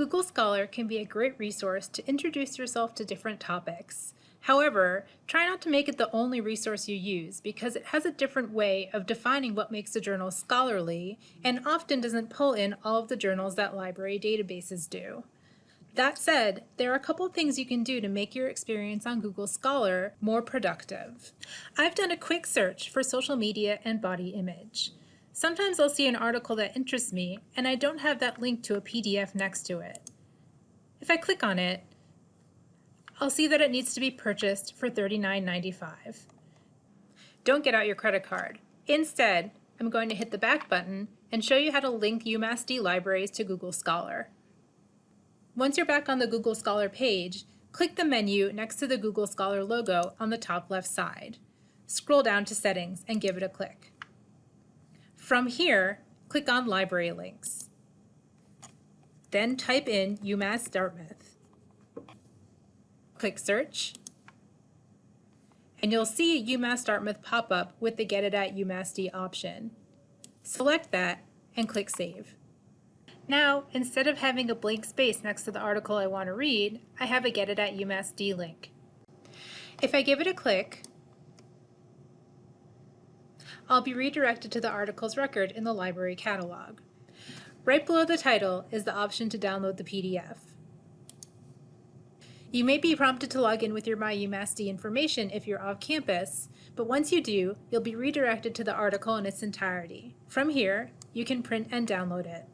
Google Scholar can be a great resource to introduce yourself to different topics. However, try not to make it the only resource you use because it has a different way of defining what makes a journal scholarly and often doesn't pull in all of the journals that library databases do. That said, there are a couple things you can do to make your experience on Google Scholar more productive. I've done a quick search for social media and body image. Sometimes I'll see an article that interests me and I don't have that link to a PDF next to it. If I click on it, I'll see that it needs to be purchased for $39.95. Don't get out your credit card. Instead, I'm going to hit the back button and show you how to link UMass D libraries to Google Scholar. Once you're back on the Google Scholar page, click the menu next to the Google Scholar logo on the top left side. Scroll down to Settings and give it a click. From here, click on Library Links. Then type in UMass Dartmouth. Click Search, and you'll see a UMass Dartmouth pop up with the Get It at UMass D option. Select that and click Save. Now, instead of having a blank space next to the article I want to read, I have a Get It at UMass D link. If I give it a click, I'll be redirected to the article's record in the library catalog. Right below the title is the option to download the PDF. You may be prompted to log in with your MyUMassD information if you're off campus, but once you do, you'll be redirected to the article in its entirety. From here, you can print and download it.